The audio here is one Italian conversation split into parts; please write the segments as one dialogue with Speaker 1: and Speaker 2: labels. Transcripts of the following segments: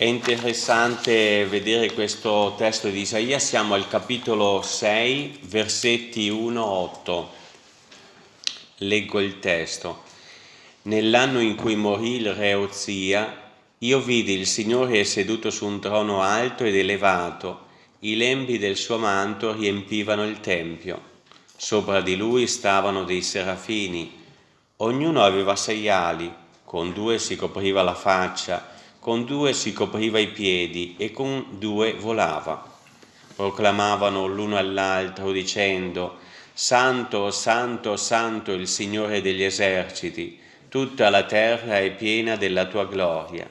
Speaker 1: È interessante vedere questo testo di Isaia, siamo al capitolo 6, versetti 1-8. Leggo il testo. Nell'anno in cui morì il re Ozia, io vidi il Signore seduto su un trono alto ed elevato, i lembi del suo manto riempivano il tempio. Sopra di lui stavano dei serafini, ognuno aveva sei ali, con due si copriva la faccia, con due si copriva i piedi e con due volava. Proclamavano l'uno all'altro dicendo, Santo, Santo, Santo il Signore degli eserciti, tutta la terra è piena della tua gloria.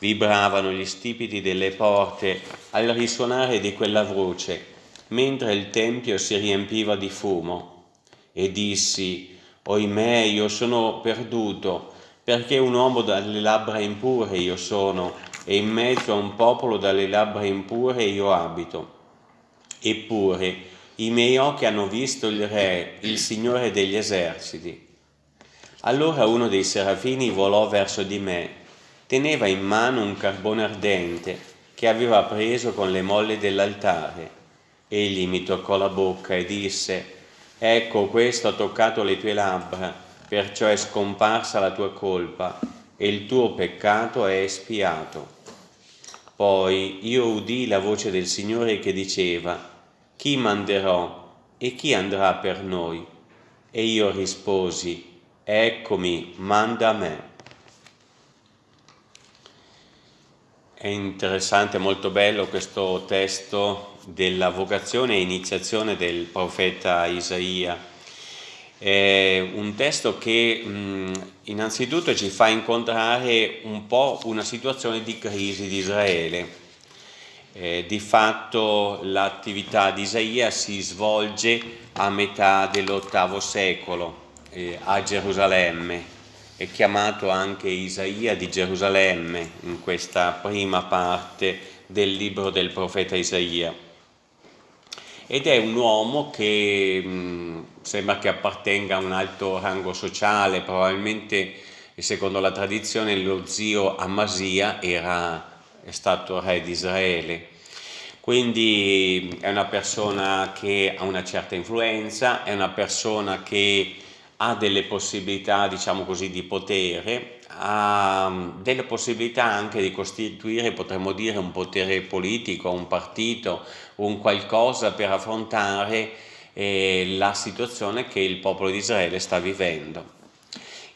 Speaker 1: Vibravano gli stipiti delle porte al risuonare di quella voce, mentre il tempio si riempiva di fumo. E dissi, Oimè, io sono perduto, perché un uomo dalle labbra impure io sono, e in mezzo a un popolo dalle labbra impure io abito. Eppure i miei occhi hanno visto il Re, il Signore degli eserciti. Allora uno dei serafini volò verso di me, teneva in mano un carbone ardente che aveva preso con le molle dell'altare. Egli mi toccò la bocca e disse, ecco questo ha toccato le tue labbra, perciò è scomparsa la tua colpa e il tuo peccato è espiato. Poi io udì la voce del Signore che diceva, chi manderò e chi andrà per noi? E io risposi, eccomi, manda a me. È interessante, molto bello questo testo della vocazione e iniziazione del profeta Isaia è un testo che mh, innanzitutto ci fa incontrare un po' una situazione di crisi di Israele. Eh, di fatto l'attività di Isaia si svolge a metà dell'ottavo secolo eh, a Gerusalemme, è chiamato anche Isaia di Gerusalemme in questa prima parte del libro del profeta Isaia ed è un uomo che mh, sembra che appartenga a un alto rango sociale, probabilmente secondo la tradizione lo zio Amasia era, è stato re di Israele. Quindi è una persona che ha una certa influenza, è una persona che ha delle possibilità, diciamo così, di potere, ha mm, delle possibilità anche di costituire, potremmo dire, un potere politico, un partito, un qualcosa per affrontare eh, la situazione che il popolo di Israele sta vivendo.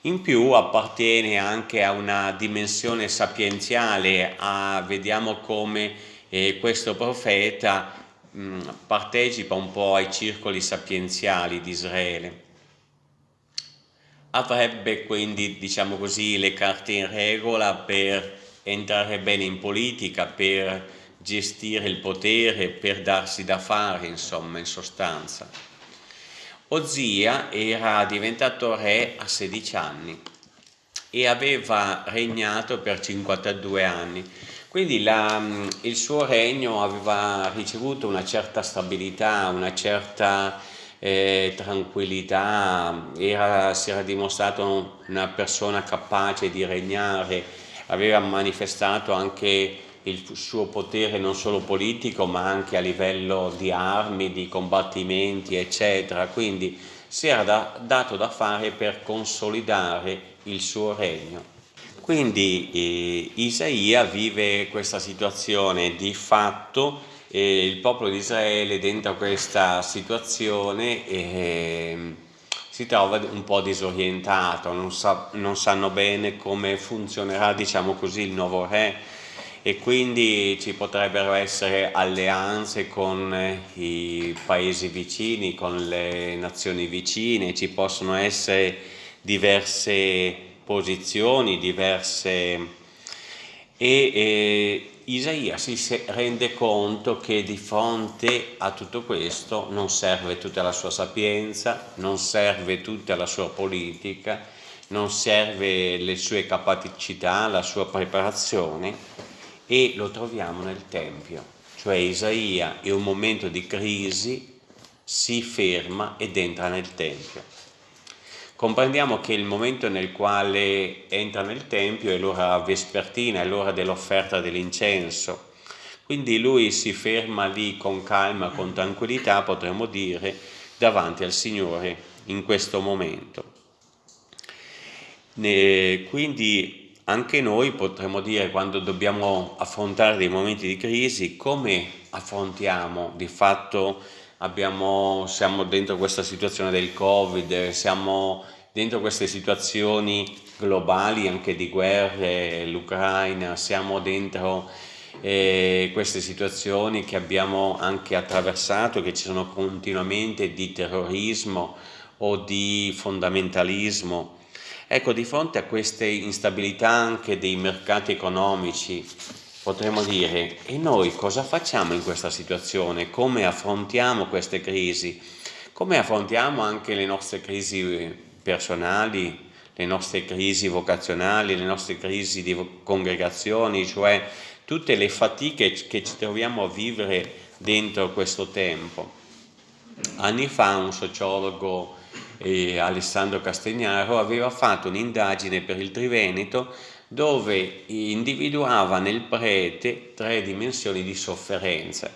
Speaker 1: In più appartiene anche a una dimensione sapienziale, a, vediamo come eh, questo profeta mh, mm, partecipa un po' ai circoli sapienziali di Israele avrebbe quindi, diciamo così, le carte in regola per entrare bene in politica, per gestire il potere, per darsi da fare, insomma, in sostanza. Ozia era diventato re a 16 anni e aveva regnato per 52 anni. Quindi la, il suo regno aveva ricevuto una certa stabilità, una certa eh, tranquillità, era, si era dimostrato una persona capace di regnare, aveva manifestato anche il suo potere non solo politico ma anche a livello di armi, di combattimenti eccetera, quindi si era da, dato da fare per consolidare il suo regno. Quindi eh, Isaia vive questa situazione di fatto e il popolo di Israele dentro questa situazione eh, si trova un po' disorientato, non, sa, non, sanno bene come funzionerà diciamo così il nuovo re. E quindi ci potrebbero essere alleanze con i paesi vicini, con le nazioni vicine, ci possono essere diverse posizioni, diverse e eh, Isaia si rende conto che di fronte a tutto questo non serve tutta la sua sapienza, non serve tutta la sua politica, non serve le sue capacità, la sua preparazione e lo troviamo nel Tempio, cioè Isaia in un momento di crisi si ferma ed entra nel Tempio. Comprendiamo che il momento nel quale entra nel Tempio è l'ora vespertina, è l'ora dell'offerta dell'incenso. Quindi lui si ferma lì con calma, con tranquillità, potremmo dire, davanti al Signore in questo momento. Quindi anche noi potremmo dire quando dobbiamo affrontare dei momenti di crisi come affrontiamo di fatto abbiamo, siamo dentro questa situazione del Covid, siamo dentro queste situazioni globali anche di guerre, l'Ucraina, siamo dentro eh, queste situazioni che abbiamo anche attraversato, che ci sono continuamente di terrorismo o di fondamentalismo. Ecco, di fronte a queste instabilità anche dei mercati economici, potremmo dire, e noi cosa facciamo in questa situazione? Come affrontiamo queste crisi? Come affrontiamo anche le nostre crisi personali, le nostre crisi vocazionali, le nostre crisi di congregazioni, cioè tutte le fatiche che ci troviamo a vivere dentro questo tempo. Anni fa un sociologo, eh, Alessandro Castagnaro, aveva fatto un'indagine per il Triveneto dove individuava nel prete tre dimensioni di sofferenza.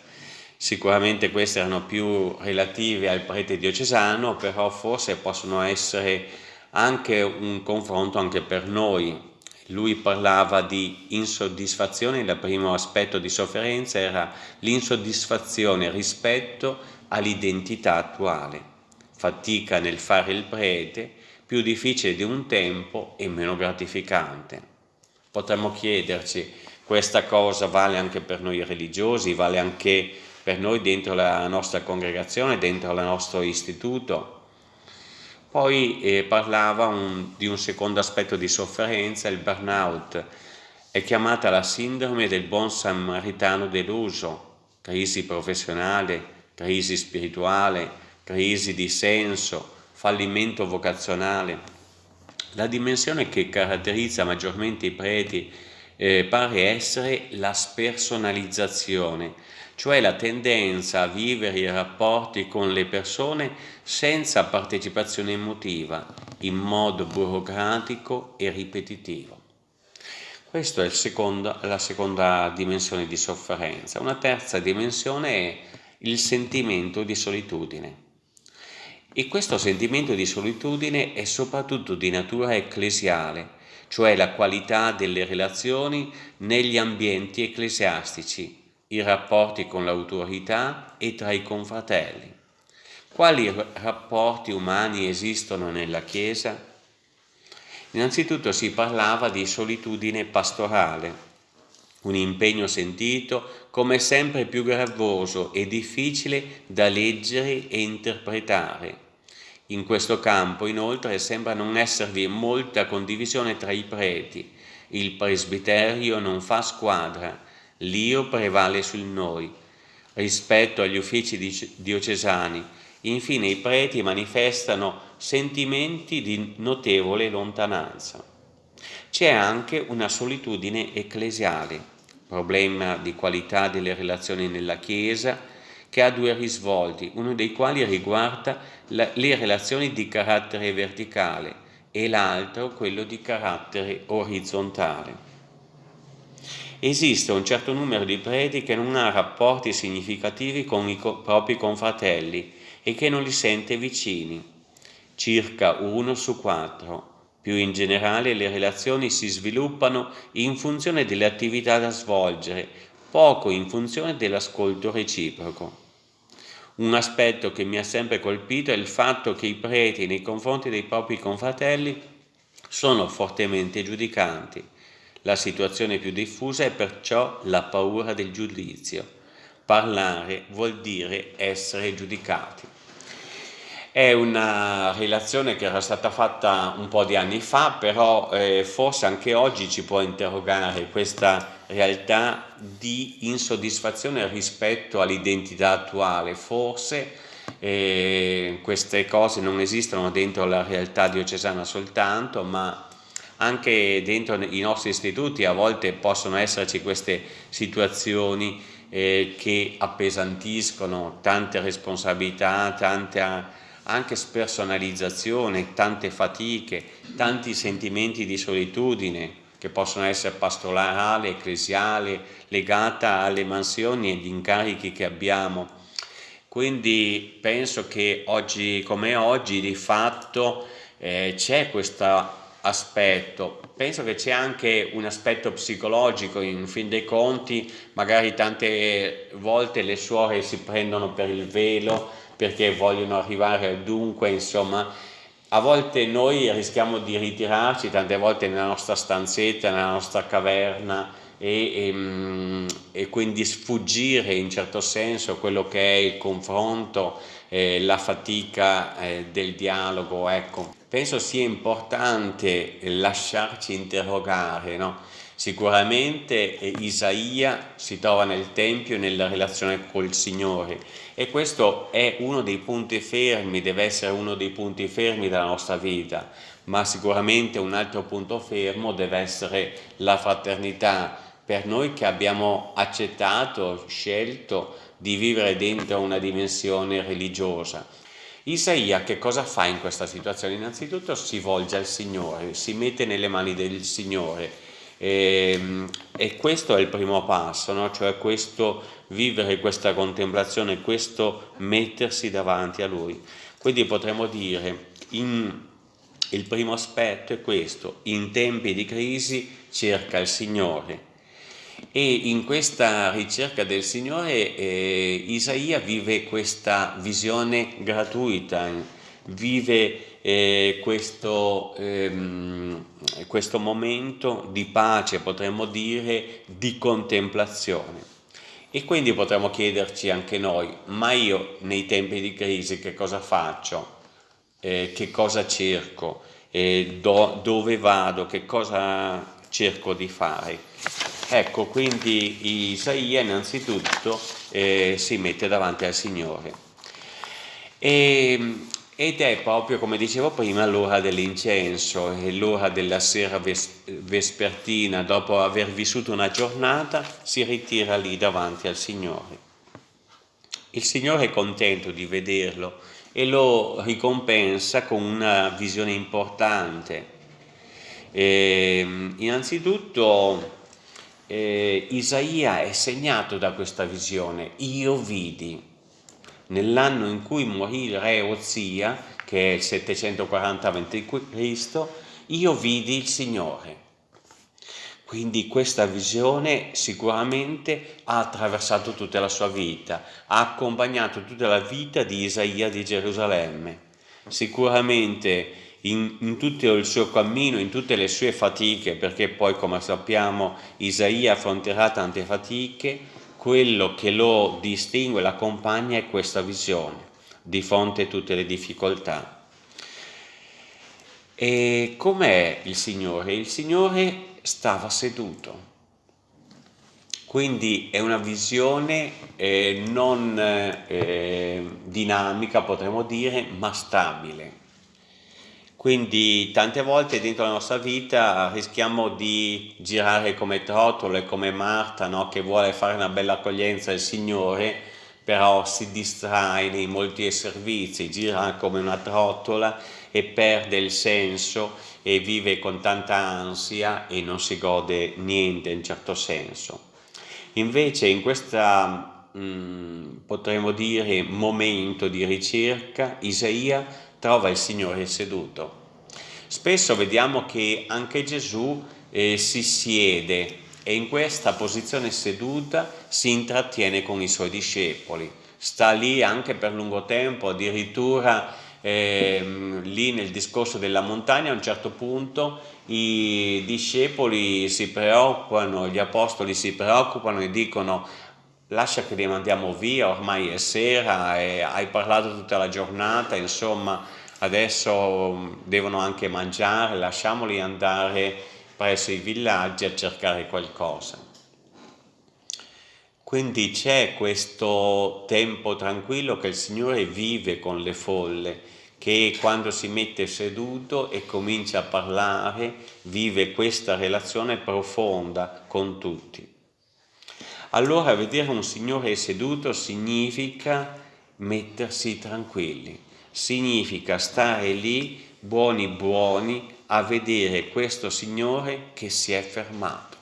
Speaker 1: Sicuramente queste erano più relative al prete diocesano, però forse possono essere anche un confronto anche per noi. Lui parlava di insoddisfazione, il primo aspetto di sofferenza era l'insoddisfazione rispetto all'identità attuale, fatica nel fare il prete, più difficile di un tempo e meno gratificante potremmo chiederci, questa cosa vale anche per noi religiosi, vale anche per noi dentro la nostra congregazione, dentro il nostro istituto. Poi eh, parlava un, di un secondo aspetto di sofferenza, il burnout. È chiamata la sindrome del buon samaritano deluso, crisi professionale, crisi spirituale, crisi di senso, fallimento vocazionale. La dimensione che caratterizza maggiormente i preti eh, pare essere la spersonalizzazione, cioè la tendenza a vivere i rapporti con le persone senza partecipazione emotiva, in modo burocratico e ripetitivo. Questa è secondo, la seconda dimensione di sofferenza. Una terza dimensione è il sentimento di solitudine. E questo sentimento di solitudine è soprattutto di natura ecclesiale, cioè la qualità delle relazioni negli ambienti ecclesiastici, i rapporti con l'autorità e tra i confratelli. Quali rapporti umani esistono nella Chiesa? Innanzitutto si parlava di solitudine pastorale, un impegno sentito come sempre più gravoso e difficile da leggere e interpretare in questo campo, inoltre, sembra non esservi molta condivisione tra i preti. Il presbiterio non fa squadra, l'io prevale sul noi. Rispetto agli uffici diocesani, infine i preti manifestano sentimenti di notevole lontananza. C'è anche una solitudine ecclesiale, problema di qualità delle relazioni nella Chiesa, che ha due risvolti, uno dei quali riguarda la, le relazioni di carattere verticale e l'altro quello di carattere orizzontale. Esiste un certo numero di preti che non ha rapporti significativi con i co propri confratelli e che non li sente vicini, circa uno su quattro. Più in generale le relazioni si sviluppano in funzione delle attività da svolgere, poco in funzione dell'ascolto reciproco. Un aspetto che mi ha sempre colpito è il fatto che i preti nei confronti dei propri confratelli sono fortemente giudicanti. La situazione più diffusa è perciò la paura del giudizio. Parlare vuol dire essere giudicati. È una relazione che era stata fatta un po' di anni fa, però eh, forse anche oggi ci può interrogare questa realtà di insoddisfazione rispetto all'identità attuale. Forse eh, queste cose non esistono dentro la realtà diocesana soltanto, ma anche dentro i nostri istituti a volte possono esserci queste situazioni eh, che appesantiscono tante responsabilità, tanta anche spersonalizzazione, tante fatiche, tanti sentimenti di solitudine che possono essere pastorale, ecclesiale, legata alle mansioni e agli incarichi che abbiamo. Quindi penso che oggi come oggi di fatto eh, c'è questo aspetto. Penso che c'è anche un aspetto psicologico, in fin dei conti magari tante volte le suore si prendono per il velo perché vogliono arrivare dunque, insomma, a volte noi rischiamo di ritirarci tante volte nella nostra stanzetta, nella nostra caverna e, e, mm, e quindi sfuggire in certo senso quello che è il confronto, eh, la fatica eh, del dialogo, ecco. Penso sia importante lasciarci interrogare, no? Sicuramente eh, Isaia si trova nel Tempio nella relazione col Signore e questo è uno dei punti fermi, deve essere uno dei punti fermi della nostra vita, ma sicuramente un altro punto fermo deve essere la fraternità per noi che abbiamo accettato, scelto di vivere dentro una dimensione religiosa. Isaia che cosa fa in questa situazione? Innanzitutto si volge al Signore, si mette nelle mani del Signore e, ehm, e questo è il primo passo, no? cioè questo vivere questa contemplazione, questo mettersi davanti a Lui. Quindi potremmo dire, in, il primo aspetto è questo, in tempi di crisi cerca il Signore. E in questa ricerca del Signore eh, Isaia vive questa visione gratuita, vive eh, questo, ehm, questo momento di pace, potremmo dire, di contemplazione. E quindi potremmo chiederci anche noi, ma io nei tempi di crisi che cosa faccio? Eh, che cosa cerco? Eh, do, dove vado? Che cosa cerco di fare? Ecco, quindi Isaia innanzitutto eh, si mette davanti al Signore. E ed è proprio, come dicevo prima, l'ora dell'incenso, è l'ora della sera ves vespertina, dopo aver vissuto una giornata, si ritira lì davanti al Signore. Il Signore è contento di vederlo e lo ricompensa con una visione importante. E, ehm, innanzitutto eh, Isaia è segnato da questa visione, io vidi, nell'anno in cui morì il re Ozia, che è il 740 a.C., io vidi il Signore. Quindi questa visione sicuramente ha attraversato tutta la sua vita, ha accompagnato tutta la vita di Isaia di Gerusalemme. Sicuramente in, in, tutto il suo cammino, in tutte le sue fatiche, perché poi come sappiamo Isaia affronterà tante fatiche, quello che lo distingue, l'accompagna è questa visione di fronte a tutte le difficoltà. E com'è il Signore? Il Signore stava seduto, quindi è una visione eh, non eh, dinamica, potremmo dire, ma stabile. Quindi tante volte dentro la nostra vita rischiamo di girare come trottole, come Marta, no? che vuole fare una bella accoglienza al Signore, però si distrae nei molti servizi, gira come una trottola e perde il senso e vive con tanta ansia e non si gode niente in certo senso. Invece in questo mm, potremmo dire momento di ricerca, Isaia trova il Signore seduto. Spesso vediamo che anche Gesù eh, si siede e in questa posizione seduta si intrattiene con i suoi discepoli. Sta lì anche per lungo tempo, addirittura eh, lì nel discorso della montagna a un certo punto i discepoli si preoccupano, gli apostoli si preoccupano e dicono lascia che li mandiamo via, ormai è sera e hai parlato tutta la giornata, insomma adesso mm, devono anche mangiare, lasciamoli andare presso i villaggi a cercare qualcosa. Quindi c'è questo tempo tranquillo che il Signore vive con le folle, che quando si mette seduto e comincia a parlare, vive questa relazione profonda con tutti. Allora vedere un Signore seduto significa mettersi tranquilli, significa stare lì buoni buoni a vedere questo Signore che si è fermato.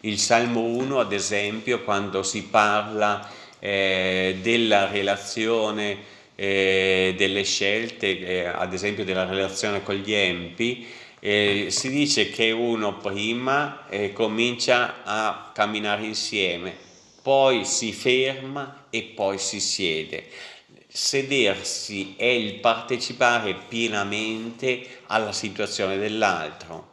Speaker 1: Il Salmo 1, ad esempio, quando si parla eh, della relazione, eh, delle scelte, eh, ad esempio della relazione con gli empi, eh, si dice che uno prima eh, comincia a camminare insieme, poi si ferma e poi si siede. Sedersi è il partecipare pienamente alla situazione dell'altro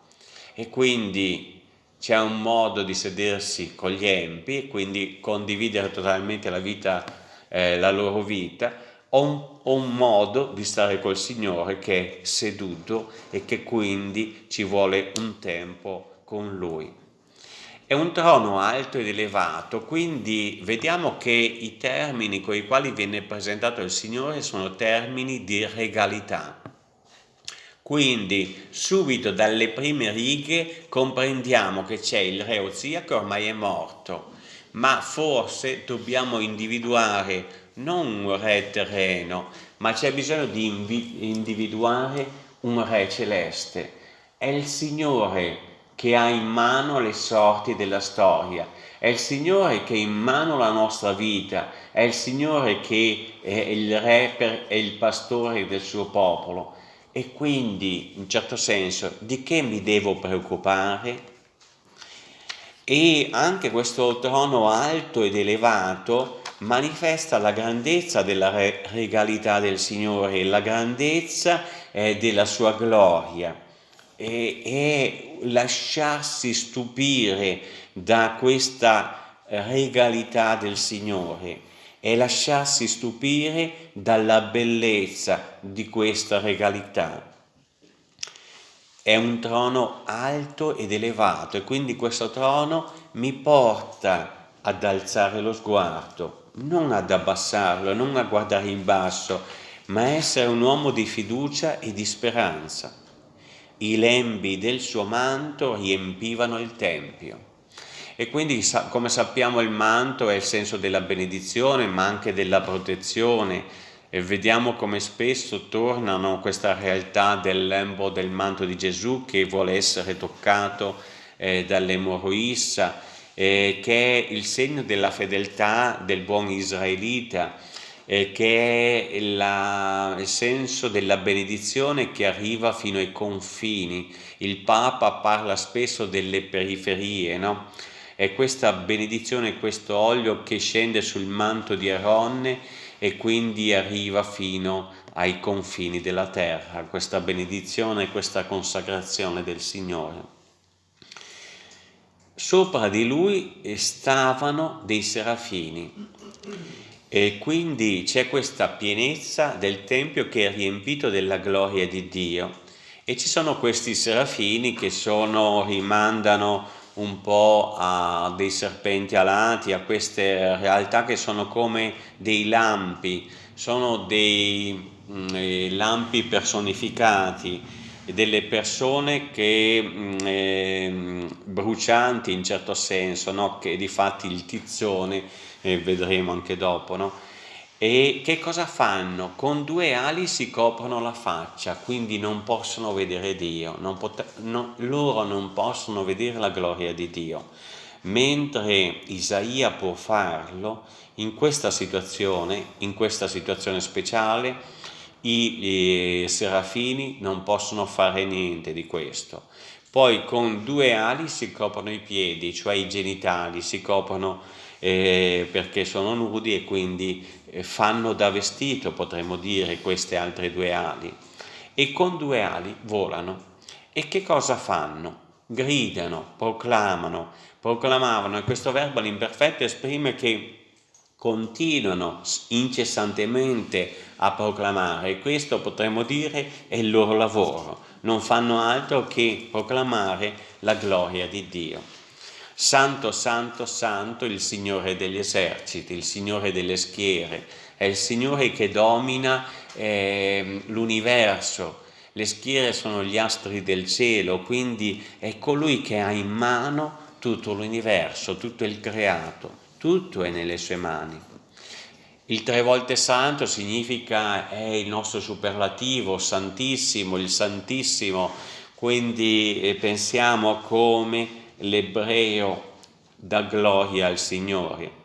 Speaker 1: e quindi c'è un modo di sedersi con gli empi quindi condividere totalmente la, vita, eh, la loro vita, o un, o un modo di stare col Signore che è seduto e che quindi ci vuole un tempo con Lui. È un trono alto ed elevato, quindi vediamo che i termini con i quali viene presentato il Signore sono termini di regalità. Quindi subito dalle prime righe comprendiamo che c'è il re Ozia che ormai è morto, ma forse dobbiamo individuare non un re terreno, ma c'è bisogno di individuare un re celeste. È il Signore che ha in mano le sorti della storia, è il Signore che ha in mano la nostra vita, è il Signore che è il re e il pastore del suo popolo e quindi, in certo senso, di che mi devo preoccupare? E anche questo trono alto ed elevato manifesta la grandezza della regalità del Signore, la grandezza eh, della sua gloria e, e lasciarsi stupire da questa regalità del Signore e lasciarsi stupire dalla bellezza di questa regalità. È un trono alto ed elevato e quindi questo trono mi porta ad alzare lo sguardo, non ad abbassarlo, non a guardare in basso, ma essere un uomo di fiducia e di speranza. I lembi del suo manto riempivano il Tempio. E quindi come sappiamo il manto è il senso della benedizione ma anche della protezione. E vediamo come spesso tornano questa realtà del lembo del manto di Gesù che vuole essere toccato eh, dall'emorroissa eh, che è il segno della fedeltà del buon israelita eh, che è la, il senso della benedizione che arriva fino ai confini il Papa parla spesso delle periferie no? È questa benedizione, questo olio che scende sul manto di Aronne e quindi arriva fino ai confini della terra, questa benedizione, questa consacrazione del Signore. Sopra di lui stavano dei serafini. E quindi c'è questa pienezza del Tempio che è riempito della gloria di Dio. E ci sono questi serafini che sono, rimandano un po' a dei serpenti alati, a queste realtà che sono come dei lampi, sono dei mm, eh, lampi personificati, delle persone che mh, mm, eh, brucianti in certo senso, no? che di fatti il tizzone, eh, vedremo anche dopo, no? E che cosa fanno? Con due ali si coprono la faccia, quindi non possono vedere Dio, non no, loro non possono vedere la gloria di Dio. Mentre Isaia può farlo, in questa situazione, in questa situazione speciale, i, i serafini non possono fare niente di questo. Poi con due ali si coprono i piedi, cioè i genitali, si coprono eh, perché sono nudi e quindi eh, fanno da vestito, potremmo dire, queste altre due ali. E con due ali volano. E che cosa fanno? Gridano, proclamano, proclamavano, e questo verbo all'imperfetto esprime che continuano incessantemente a proclamare questo potremmo dire è il loro lavoro, non fanno altro che proclamare la gloria di Dio. Santo, santo, santo il Signore degli eserciti, il Signore delle schiere, è il Signore che domina eh, l'universo. Le schiere sono gli astri del cielo, quindi è colui che ha in mano tutto l'universo, tutto il creato, tutto è nelle sue mani. Il tre volte santo significa è il nostro superlativo, santissimo, il santissimo, quindi eh, pensiamo come l'ebreo dà gloria al Signore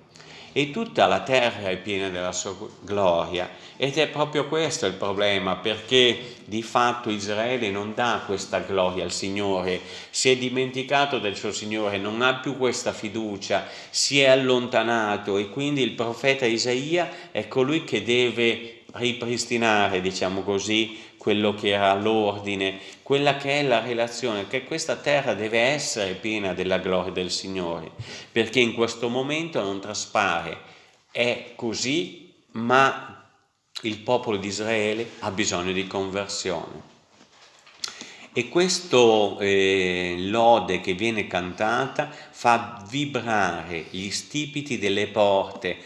Speaker 1: e tutta la terra è piena della sua gloria. Ed è proprio questo il problema perché di fatto Israele non dà questa gloria al Signore, si è dimenticato del suo Signore, non ha più questa fiducia, si è allontanato. E quindi il profeta Isaia è colui che deve ripristinare, diciamo così, quello che era l'ordine, quella che è la relazione, che questa terra deve essere piena della gloria del Signore, perché in questo momento non traspare, è così, ma il popolo di Israele ha bisogno di conversione. E questo eh, lode che viene cantata fa vibrare gli stipiti delle porte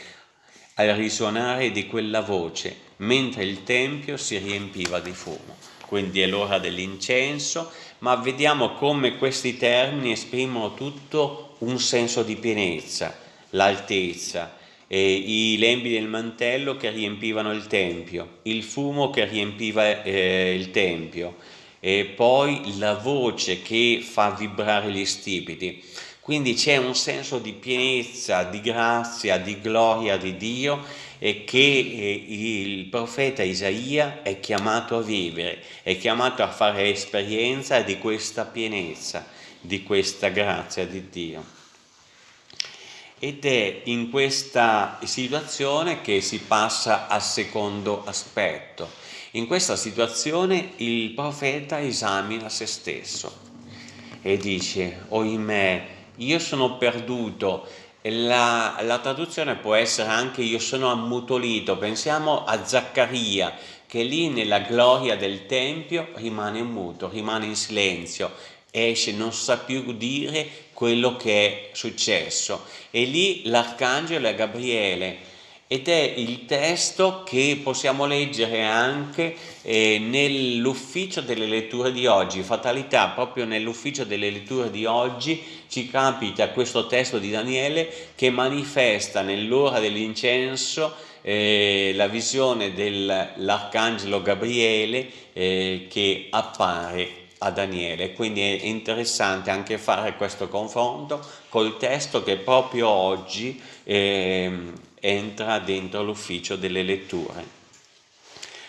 Speaker 1: al risuonare di quella voce mentre il tempio si riempiva di fumo. Quindi è l'ora dell'incenso, ma vediamo come questi termini esprimono tutto un senso di pienezza, l'altezza, i lembi del mantello che riempivano il tempio, il fumo che riempiva eh, il tempio e poi la voce che fa vibrare gli stipiti. Quindi c'è un senso di pienezza, di grazia, di gloria di Dio e che eh, il profeta Isaia è chiamato a vivere, è chiamato a fare esperienza di questa pienezza, di questa grazia di Dio. Ed è in questa situazione che si passa al secondo aspetto. In questa situazione il profeta esamina se stesso e dice, oimè, io sono perduto, la, la, traduzione può essere anche io sono ammutolito, pensiamo a Zaccaria che lì nella gloria del Tempio rimane muto, rimane in silenzio, esce, non sa più dire quello che è successo. E lì l'arcangelo è Gabriele ed è il testo che possiamo leggere anche eh, nell'ufficio delle letture di oggi, fatalità, proprio nell'ufficio delle letture di oggi ci capita questo testo di Daniele che manifesta nell'ora dell'incenso eh, la visione dell'arcangelo Gabriele eh, che appare a Daniele, quindi è interessante anche fare questo confronto col testo che proprio oggi eh, entra dentro l'ufficio delle letture.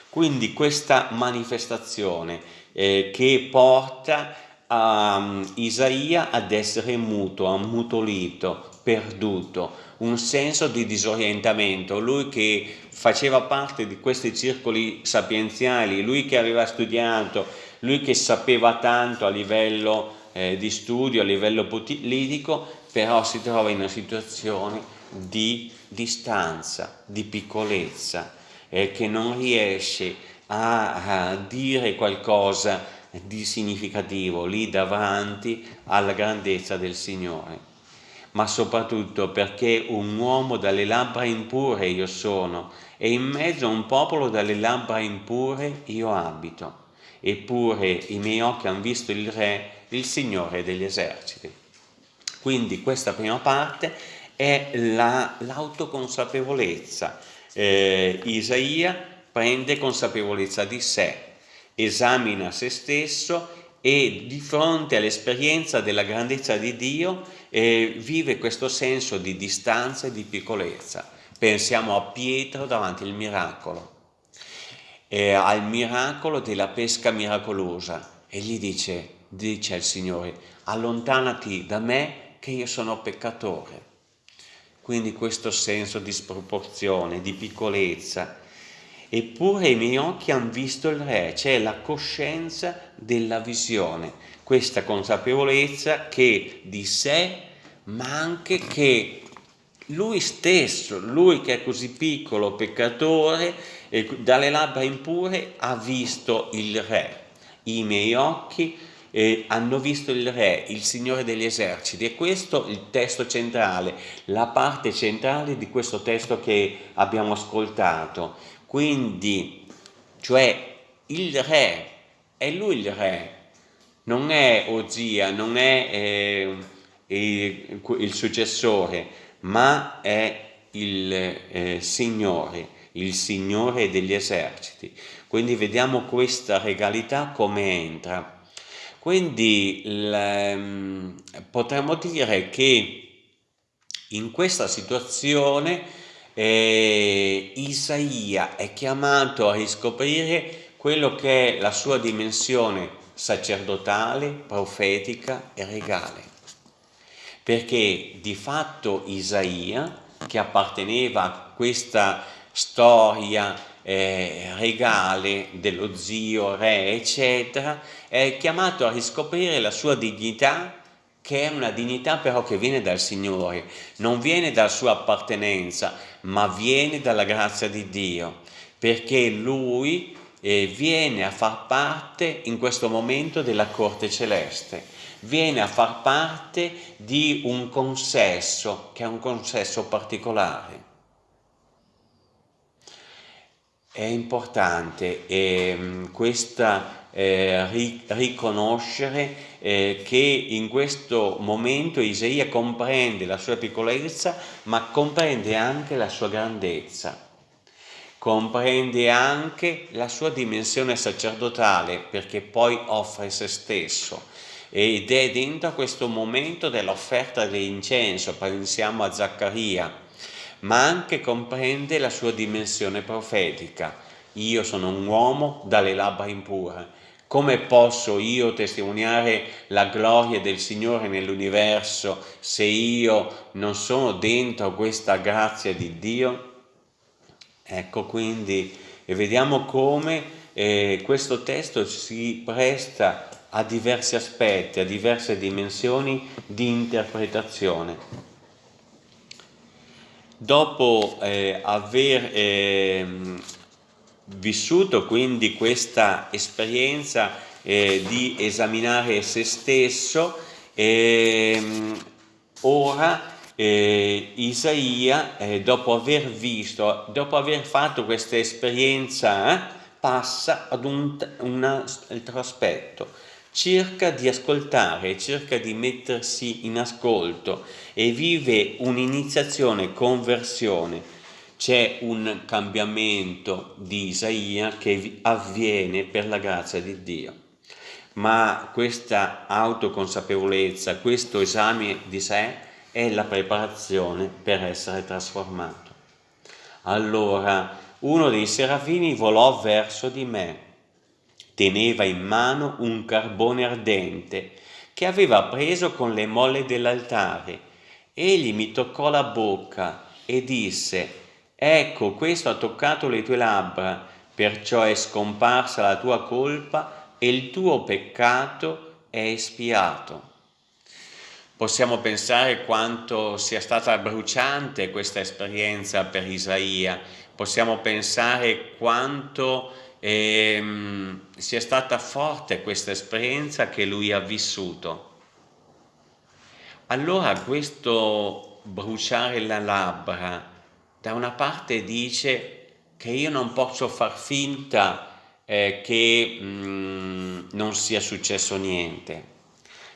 Speaker 1: Quindi questa manifestazione eh, che porta a um, Isaia ad essere muto, ammutolito, perduto, un senso di disorientamento, lui che faceva parte di questi circoli sapienziali, lui che aveva studiato, lui che sapeva tanto a livello eh, di studio, a livello politico, però si trova in una situazione di distanza, di piccolezza, eh, che non riesce a, a dire qualcosa di significativo lì davanti alla grandezza del Signore ma soprattutto perché un uomo dalle labbra impure io sono e in mezzo a un popolo dalle labbra impure io abito. Eppure i miei occhi hanno visto il Re, il Signore degli eserciti. Quindi questa prima parte è l'autoconsapevolezza. La, eh, Isaia prende consapevolezza di sé, esamina se stesso e di fronte all'esperienza della grandezza di Dio eh, vive questo senso di distanza e di piccolezza. Pensiamo a Pietro davanti al miracolo, eh, al miracolo della pesca miracolosa e gli dice, dice al Signore, allontanati da me che io sono peccatore. Quindi questo senso di sproporzione, di piccolezza. Eppure i miei occhi hanno visto il Re, c'è la coscienza della visione, questa consapevolezza che di sé, ma anche che lui stesso, lui che è così piccolo, peccatore, dalle labbra impure, ha visto il Re. I miei occhi eh, hanno visto il re, il signore degli eserciti e questo è il testo centrale, la parte centrale di questo testo che abbiamo ascoltato. Quindi, cioè il re, è lui il re, non è Ozia, non è eh, il, il successore, ma è il eh, Signore, il Signore degli eserciti. Quindi vediamo questa regalità come entra. Quindi l, potremmo dire che in questa situazione eh, Isaia è chiamato a riscoprire quello che è la sua dimensione sacerdotale, profetica e regale. Perché di fatto Isaia, che apparteneva a questa storia eh, regale dello zio, re, eccetera, è chiamato a riscoprire la sua dignità, che è una dignità però che viene dal Signore, non viene dalla sua appartenenza, ma viene dalla grazia di Dio, perché Lui eh, viene a far parte in questo momento della corte celeste, viene a far parte di un consesso, che è un consesso particolare. È importante eh, questa eh, riconoscere eh, che in questo momento Isaia comprende la sua piccolezza, ma comprende anche la sua grandezza, comprende anche la sua dimensione sacerdotale, perché poi offre se stesso. Ed è dentro questo momento dell'offerta dell'incenso, pensiamo a Zaccaria, ma anche comprende la sua dimensione profetica. Io sono un uomo dalle labbra impure. Come posso io testimoniare la gloria del Signore nell'universo se io non sono dentro questa grazia di Dio? Ecco quindi, e vediamo come eh, questo testo si presta a diversi aspetti, a diverse dimensioni di interpretazione. Dopo eh, aver eh, vissuto quindi questa esperienza eh, di esaminare se stesso, ehm, ora eh, Isaia, eh, dopo aver visto, dopo aver fatto questa esperienza, eh, passa ad un, un altro aspetto, cerca di ascoltare, cerca di mettersi in ascolto e vive un'iniziazione, conversione. C'è un cambiamento di Isaia che avviene per la grazia di Dio. Ma questa autoconsapevolezza, questo esame di sé è la preparazione per essere trasformato. Allora uno dei serafini volò verso di me teneva in mano un carbone ardente che aveva preso con le molle dell'altare. Egli mi toccò la bocca e disse, ecco questo ha toccato le tue labbra, perciò è scomparsa la tua colpa e il tuo peccato è espiato. Possiamo pensare quanto sia stata bruciante questa esperienza per Isaia, possiamo pensare quanto e, um, sia stata forte questa esperienza che lui ha vissuto. Allora questo bruciare la labbra da una parte dice che io non posso far finta eh, che mm, non sia successo niente.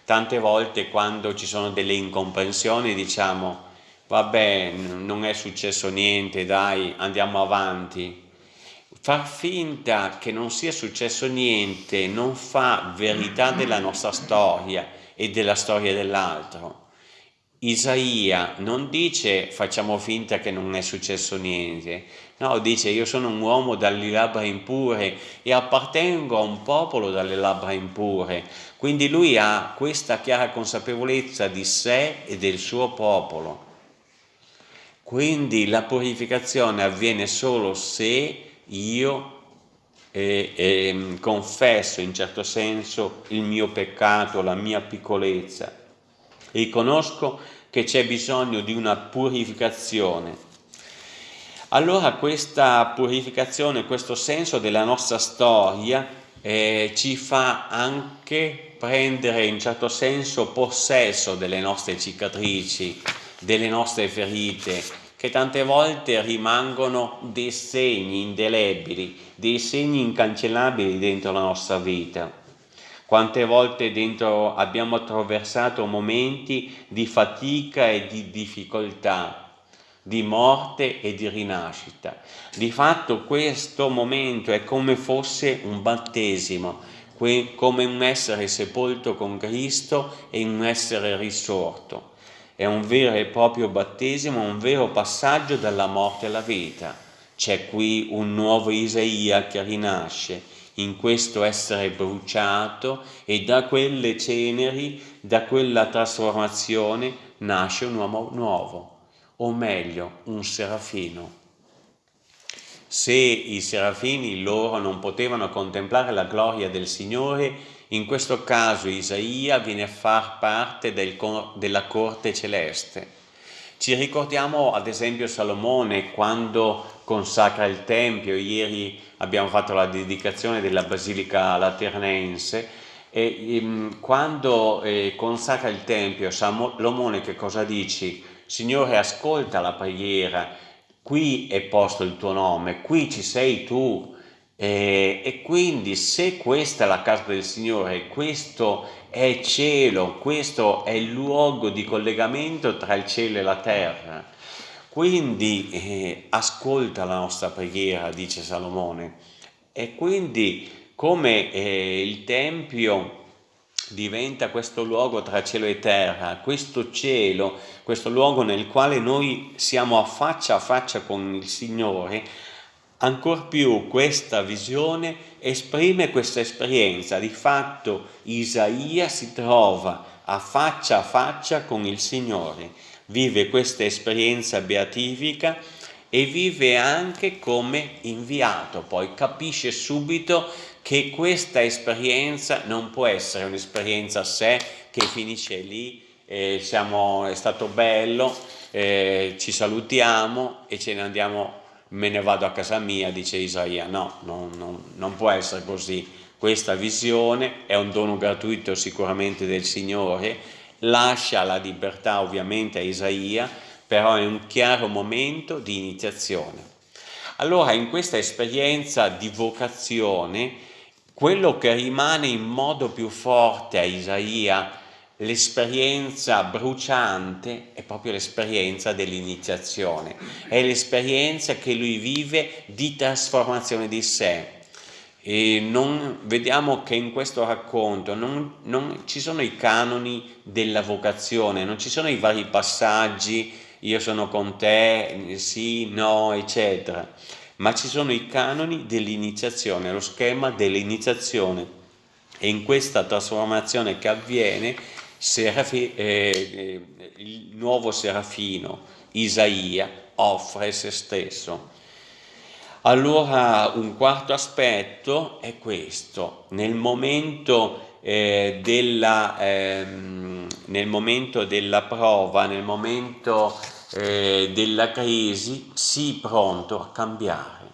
Speaker 1: Tante volte quando ci sono delle incomprensioni diciamo vabbè non è successo niente dai andiamo avanti Far finta che non sia successo niente non fa verità della nostra storia e della storia dell'altro. Isaia non dice facciamo finta che non è successo niente, no, dice io sono un uomo dalle labbra impure e appartengo a un popolo dalle labbra impure, quindi lui ha questa chiara consapevolezza di sé e del suo popolo. Quindi la purificazione avviene solo se io eh, eh, confesso in certo senso il mio peccato, la mia piccolezza, riconosco che c'è bisogno di una purificazione. Allora questa purificazione, questo senso della nostra storia eh, ci fa anche prendere in certo senso possesso delle nostre cicatrici, delle nostre ferite, che tante volte rimangono dei segni indelebili, dei segni incancellabili dentro la nostra vita. Quante volte dentro abbiamo attraversato momenti di fatica e di difficoltà, di morte e di rinascita. Di fatto questo momento è come fosse un battesimo, come un essere sepolto con Cristo e un essere risorto. È un vero e proprio battesimo, un vero passaggio dalla morte alla vita. C'è qui un nuovo Isaia che rinasce in questo essere bruciato e da quelle ceneri, da quella trasformazione, nasce un uomo nuovo o meglio un serafino. Se i serafini loro non potevano contemplare la gloria del Signore, in questo caso Isaia viene a far parte del, della corte celeste. Ci ricordiamo ad esempio Salomone quando consacra il Tempio, ieri abbiamo fatto la dedicazione della Basilica Laternense, e ehm, quando eh, consacra il Tempio, Salomone che cosa dici? Signore ascolta la preghiera, qui è posto il tuo nome, qui ci sei tu eh, e quindi se questa è la casa del Signore, questo è cielo, questo è il luogo di collegamento tra il cielo e la terra, quindi eh, ascolta la nostra preghiera, dice Salomone, e quindi come eh, il Tempio diventa questo luogo tra cielo e terra, questo cielo, questo luogo nel quale noi siamo a faccia a faccia con il Signore, ancor più questa visione esprime questa esperienza. Di fatto Isaia si trova a faccia a faccia con il Signore, vive questa esperienza beatifica e vive anche come inviato, poi capisce subito che questa esperienza non può essere un'esperienza a sé che finisce lì, eh, siamo, è stato bello, eh, ci salutiamo e ce ne andiamo, me ne vado a casa mia, dice Isaia. No, non, non, non può essere così. Questa visione è un dono gratuito sicuramente del Signore, lascia la libertà ovviamente a Isaia, però è un chiaro momento di iniziazione. Allora in questa esperienza di vocazione quello che rimane in modo più forte a Isaia, l'esperienza bruciante, è proprio l'esperienza dell'iniziazione, è l'esperienza che lui vive di trasformazione di sé. E non, vediamo che in questo racconto non, non ci sono i canoni della vocazione, non ci sono i vari passaggi, io sono con te, sì, no, eccetera. Ma ci sono i canoni dell'iniziazione, lo schema dell'iniziazione. E in questa trasformazione che avviene Serafi, eh, il nuovo Serafino, Isaia, offre se stesso. Allora un quarto aspetto è questo, nel momento, eh, della, eh, nel momento della prova, nel momento eh, della crisi, sii pronto a cambiare.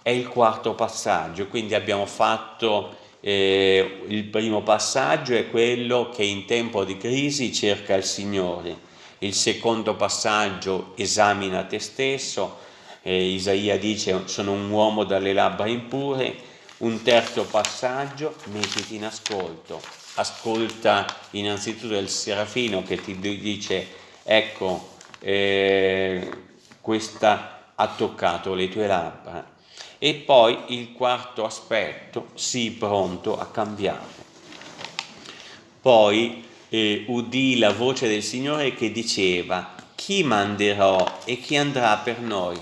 Speaker 1: È il quarto passaggio, quindi abbiamo fatto eh, il primo passaggio è quello che in tempo di crisi cerca il Signore. Il secondo passaggio esamina te stesso, eh, Isaia dice sono un uomo dalle labbra impure. Un terzo passaggio, mettiti in ascolto. Ascolta innanzitutto il serafino che ti dice ecco eh, questa ha toccato le tue labbra. E poi il quarto aspetto, sii pronto a cambiare. Poi eh, udì la voce del Signore che diceva, chi manderò e chi andrà per noi?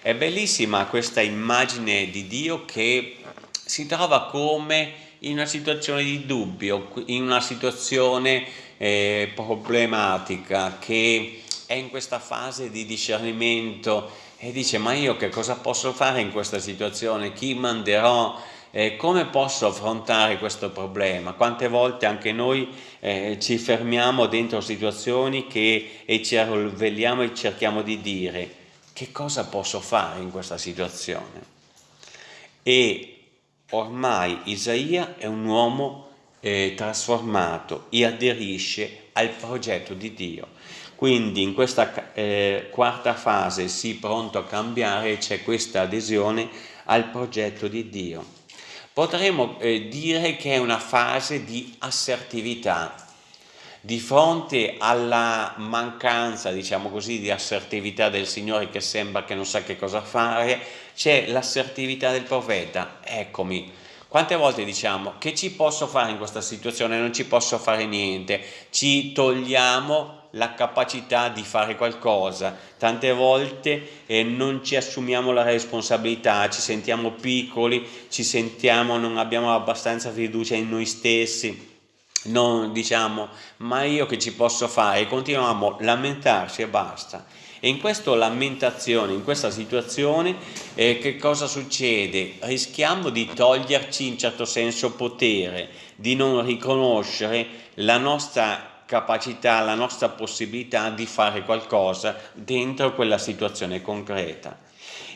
Speaker 1: È bellissima questa immagine di Dio che si trova come in una situazione di dubbio, in una situazione eh, problematica che è in questa fase di discernimento e dice ma io che cosa posso fare in questa situazione, chi manderò, eh, come posso affrontare questo problema? Quante volte anche noi eh, ci fermiamo dentro situazioni che, e ci arrovelliamo e cerchiamo di dire che cosa posso fare in questa situazione? E ormai Isaia è un uomo eh, trasformato e aderisce al progetto di Dio. Quindi in questa eh, quarta fase, sì pronto a cambiare, c'è questa adesione al progetto di Dio. Potremmo eh, dire che è una fase di assertività, di fronte alla mancanza, diciamo così, di assertività del Signore che sembra che non sa che cosa fare, c'è l'assertività del profeta, eccomi. Quante volte diciamo che ci posso fare in questa situazione? Non ci posso fare niente, ci togliamo la capacità di fare qualcosa, tante volte eh, non ci assumiamo la responsabilità, ci sentiamo piccoli, ci sentiamo, non abbiamo abbastanza fiducia in noi stessi, non diciamo ma io che ci posso fare, continuiamo a lamentarci e basta. E in questa lamentazione, in questa situazione, eh, che cosa succede? Rischiamo di toglierci in certo senso potere, di non riconoscere la nostra capacità, la nostra possibilità di fare qualcosa dentro quella situazione concreta.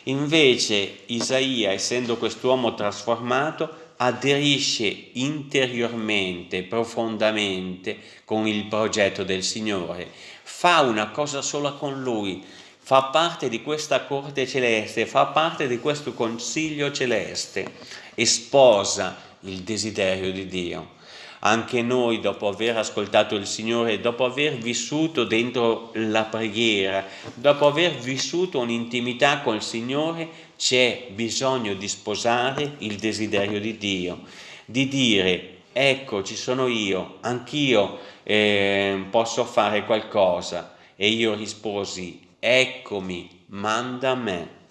Speaker 1: Invece Isaia, essendo quest'uomo trasformato, aderisce interiormente, profondamente con il progetto del Signore, fa una cosa sola con Lui, fa parte di questa corte celeste, fa parte di questo consiglio celeste e sposa il desiderio di Dio anche noi dopo aver ascoltato il Signore, dopo aver vissuto dentro la preghiera, dopo aver vissuto un'intimità col Signore, c'è bisogno di sposare il desiderio di Dio, di dire ecco ci sono io, anch'io eh, posso fare qualcosa e io risposi eccomi, manda a me.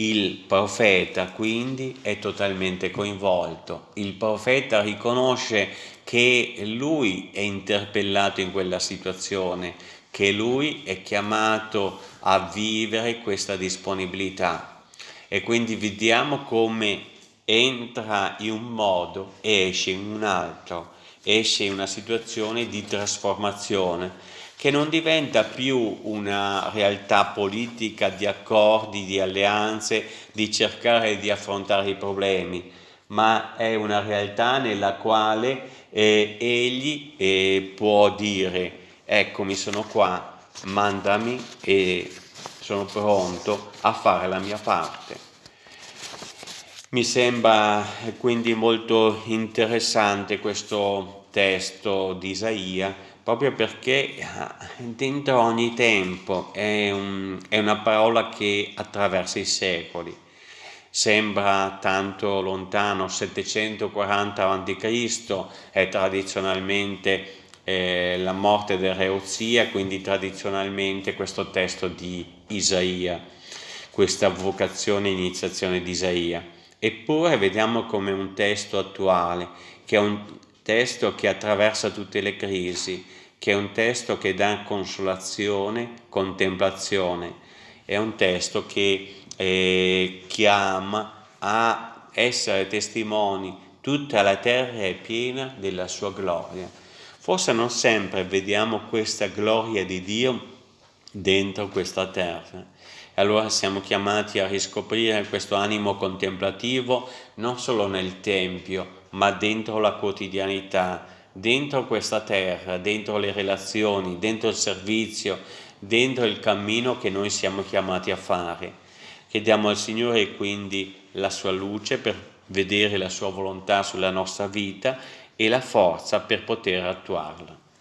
Speaker 1: Il profeta quindi è totalmente coinvolto, il profeta riconosce che lui è interpellato in quella situazione, che lui è chiamato a vivere questa disponibilità. E quindi vediamo come entra in un modo e esce in un altro, esce in una situazione di trasformazione che non diventa più una realtà politica di accordi, di alleanze, di cercare di affrontare i problemi, ma è una realtà nella quale eh, egli eh, può dire eccomi sono qua, mandami e sono pronto a fare la mia parte. Mi sembra quindi molto interessante questo testo di Isaia proprio perché ah, dentro ogni tempo è, un, è una parola che attraversa i secoli. Sembra tanto lontano, 740 a.C. è tradizionalmente eh, la morte del re Uzia, quindi tradizionalmente questo testo di Isaia, questa vocazione e iniziazione di Isaia. Eppure vediamo come un testo attuale, che è un testo che attraversa tutte le crisi, che è un testo che dà consolazione, contemplazione, è un testo che eh, chiama a essere testimoni, tutta la terra è piena della sua gloria. Forse non sempre vediamo questa gloria di Dio dentro questa terra. Allora siamo chiamati a riscoprire questo animo contemplativo non solo nel Tempio, ma dentro la quotidianità, dentro questa terra, dentro le relazioni, dentro il servizio, dentro il cammino che noi siamo chiamati a fare. Chiediamo al Signore quindi la sua luce per vedere la sua volontà sulla nostra vita e la forza per poter attuarla.